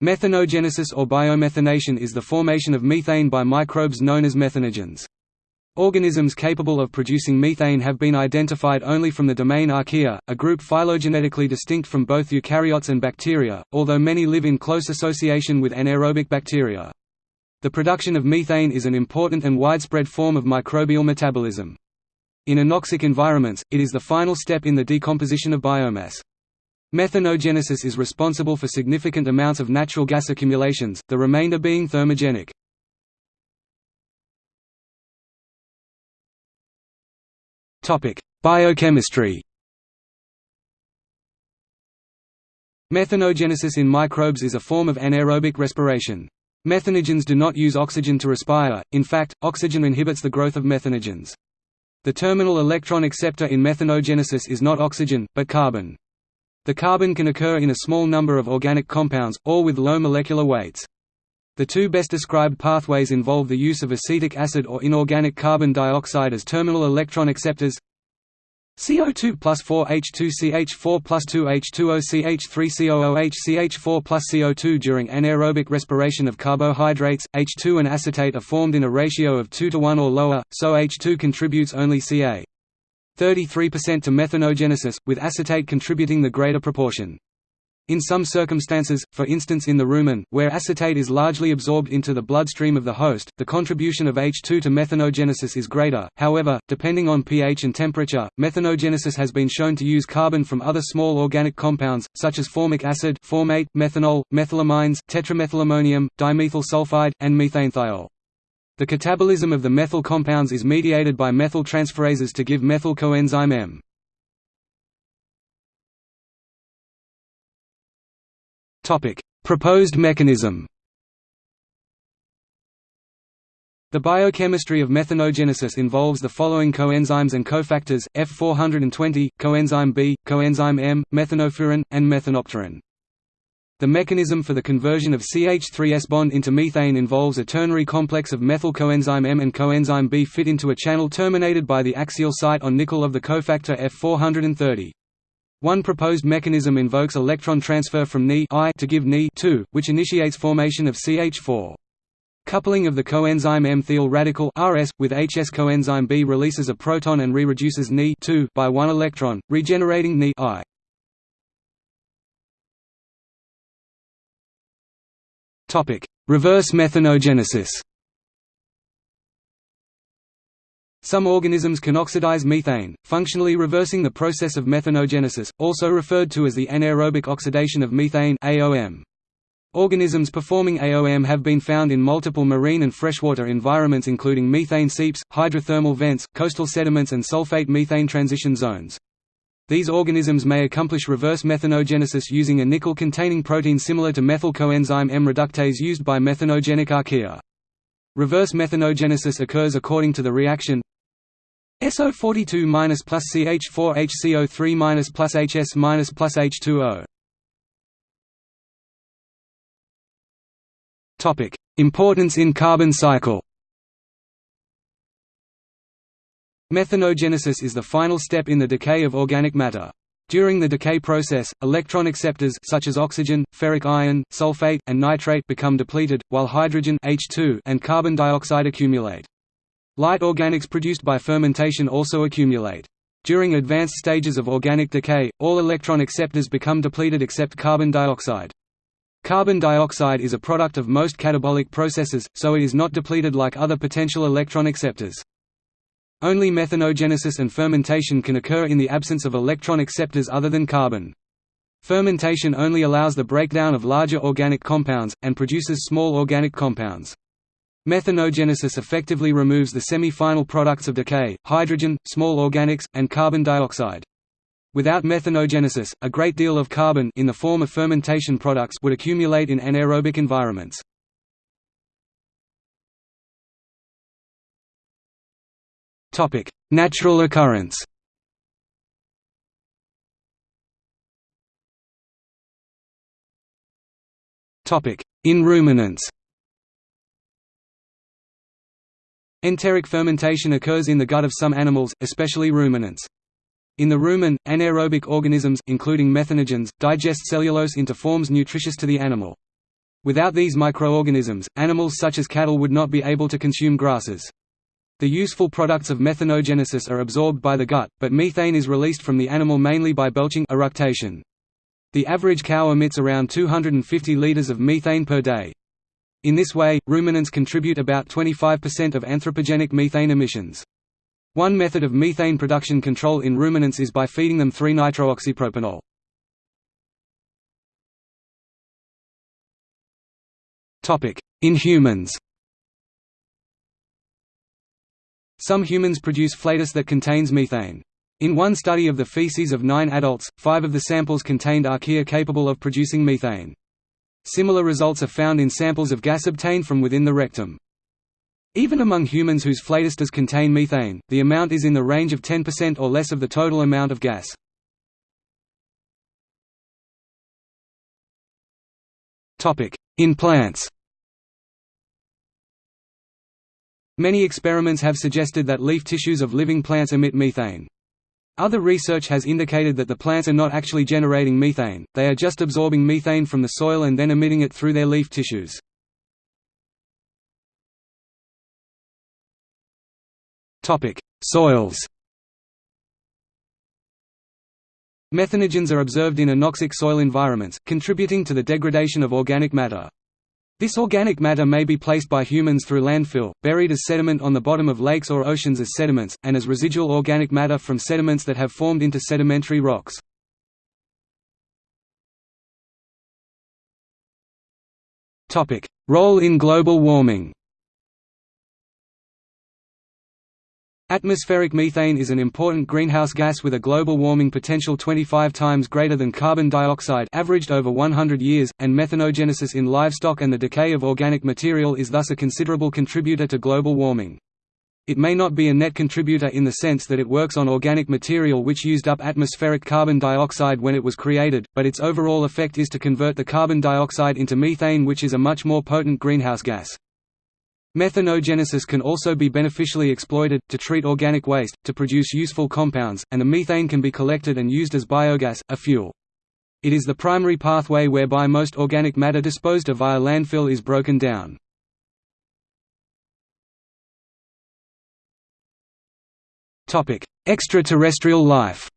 Methanogenesis or biomethanation is the formation of methane by microbes known as methanogens. Organisms capable of producing methane have been identified only from the domain Archaea, a group phylogenetically distinct from both eukaryotes and bacteria, although many live in close association with anaerobic bacteria. The production of methane is an important and widespread form of microbial metabolism. In anoxic environments, it is the final step in the decomposition of biomass. Methanogenesis is responsible for significant amounts of natural gas accumulations, the remainder being thermogenic. Biochemistry Methanogenesis in microbes is a form of anaerobic respiration. Methanogens do not use oxygen to respire, in fact, oxygen inhibits the growth of methanogens. The terminal electron acceptor in methanogenesis is not oxygen, but carbon. The carbon can occur in a small number of organic compounds, all with low molecular weights. The two best described pathways involve the use of acetic acid or inorganic carbon dioxide as terminal electron acceptors CO2 plus 4H2CH4 plus 2H2OCH3COOH CH4 plus CO2 during anaerobic respiration of carbohydrates, H2 and acetate are formed in a ratio of 2 to 1 or lower, so H2 contributes only Ca. 33% to methanogenesis, with acetate contributing the greater proportion. In some circumstances, for instance in the rumen, where acetate is largely absorbed into the bloodstream of the host, the contribution of H2 to methanogenesis is greater. However, depending on pH and temperature, methanogenesis has been shown to use carbon from other small organic compounds, such as formic acid, formate, methanol, methylamines, tetramethylammonium, dimethyl sulfide, and methanethiol. The catabolism of the methyl compounds is mediated by methyl transferases to give methyl coenzyme M. Topic: Proposed mechanism. The biochemistry of methanogenesis involves the following coenzymes and cofactors: F420, coenzyme B, coenzyme M, methanofuran, and methanopterin. The mechanism for the conversion of CH3S bond into methane involves a ternary complex of methyl coenzyme M and coenzyme B fit into a channel terminated by the axial site on nickel of the cofactor F430. One proposed mechanism invokes electron transfer from Ni to give Ni which initiates formation of CH4. Coupling of the coenzyme M thiol radical RS, with HS coenzyme B releases a proton and re-reduces Ni by one electron, regenerating Ni Topic: Reverse methanogenesis. Some organisms can oxidize methane, functionally reversing the process of methanogenesis, also referred to as the anaerobic oxidation of methane (AOM). Organisms performing AOM have been found in multiple marine and freshwater environments including methane seeps, hydrothermal vents, coastal sediments and sulfate methane transition zones. These organisms may accomplish reverse methanogenesis using a nickel-containing protein similar to methyl coenzyme M reductase used by methanogenic archaea. Reverse methanogenesis occurs according to the reaction SO42 plus CH4 HCO3 plus HS plus H2O. Topic: Importance in carbon cycle. Methanogenesis is the final step in the decay of organic matter. During the decay process, electron acceptors such as oxygen, ferric iron, sulfate, and nitrate become depleted, while hydrogen H2 and carbon dioxide accumulate. Light organics produced by fermentation also accumulate. During advanced stages of organic decay, all electron acceptors become depleted except carbon dioxide. Carbon dioxide is a product of most catabolic processes, so it is not depleted like other potential electron acceptors. Only methanogenesis and fermentation can occur in the absence of electron acceptors other than carbon. Fermentation only allows the breakdown of larger organic compounds, and produces small organic compounds. Methanogenesis effectively removes the semi-final products of decay, hydrogen, small organics, and carbon dioxide. Without methanogenesis, a great deal of carbon in the form of fermentation products would accumulate in anaerobic environments. Topic: Natural occurrence. Topic: In ruminants. Enteric fermentation occurs in the gut of some animals, especially ruminants. In the rumen, anaerobic organisms including methanogens, digest cellulose into forms nutritious to the animal. Without these microorganisms, animals such as cattle would not be able to consume grasses. The useful products of methanogenesis are absorbed by the gut, but methane is released from the animal mainly by belching eructation. The average cow emits around 250 liters of methane per day. In this way, ruminants contribute about 25% of anthropogenic methane emissions. One method of methane production control in ruminants is by feeding them 3-nitrooxypropanol. In humans Some humans produce flatus that contains methane. In one study of the feces of nine adults, five of the samples contained archaea capable of producing methane. Similar results are found in samples of gas obtained from within the rectum. Even among humans whose flatus does contain methane, the amount is in the range of 10% or less of the total amount of gas. In plants Many experiments have suggested that leaf tissues of living plants emit methane. Other research has indicated that the plants are not actually generating methane, they are just absorbing methane from the soil and then emitting it through their leaf tissues. Soils Methanogens are observed in anoxic soil environments, contributing to the degradation of organic matter. This organic matter may be placed by humans through landfill, buried as sediment on the bottom of lakes or oceans as sediments, and as residual organic matter from sediments that have formed into sedimentary rocks. Role in global warming Atmospheric methane is an important greenhouse gas with a global warming potential 25 times greater than carbon dioxide averaged over 100 years, and methanogenesis in livestock and the decay of organic material is thus a considerable contributor to global warming. It may not be a net contributor in the sense that it works on organic material which used up atmospheric carbon dioxide when it was created, but its overall effect is to convert the carbon dioxide into methane which is a much more potent greenhouse gas. Methanogenesis can also be beneficially exploited, to treat organic waste, to produce useful compounds, and the methane can be collected and used as biogas, a fuel. It is the primary pathway whereby most organic matter disposed of via landfill is broken down. Extraterrestrial life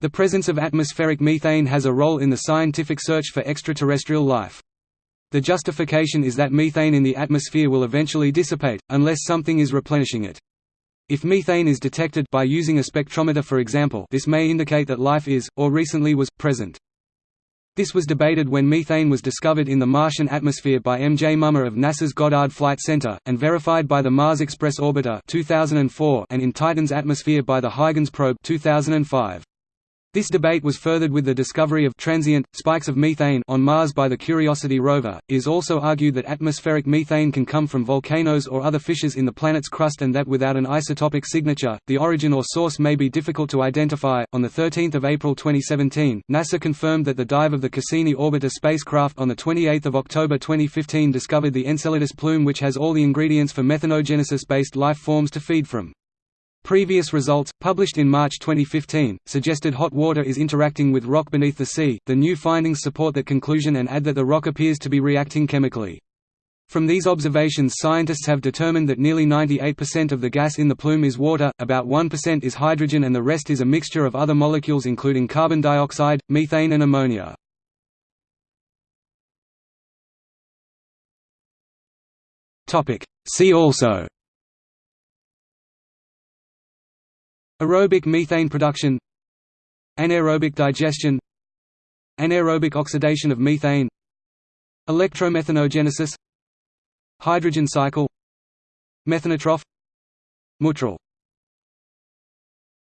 The presence of atmospheric methane has a role in the scientific search for extraterrestrial life. The justification is that methane in the atmosphere will eventually dissipate, unless something is replenishing it. If methane is detected by using a spectrometer for example this may indicate that life is, or recently was, present. This was debated when methane was discovered in the Martian atmosphere by M. J. Mumma of NASA's Goddard Flight Center, and verified by the Mars Express Orbiter 2004 and in Titan's atmosphere by the Huygens probe 2005. This debate was furthered with the discovery of transient, spikes of methane on Mars by the Curiosity rover. It is also argued that atmospheric methane can come from volcanoes or other fissures in the planet's crust and that without an isotopic signature, the origin or source may be difficult to identify. On 13 April 2017, NASA confirmed that the dive of the Cassini orbiter spacecraft on 28 October 2015 discovered the Enceladus plume which has all the ingredients for methanogenesis-based life forms to feed from. Previous results, published in March 2015, suggested hot water is interacting with rock beneath the sea. The new findings support that conclusion and add that the rock appears to be reacting chemically. From these observations scientists have determined that nearly 98% of the gas in the plume is water, about 1% is hydrogen and the rest is a mixture of other molecules including carbon dioxide, methane and ammonia. See also Aerobic methane production. Anaerobic digestion. Anaerobic oxidation of methane. Electromethanogenesis. Hydrogen cycle. Methanotroph. Mootral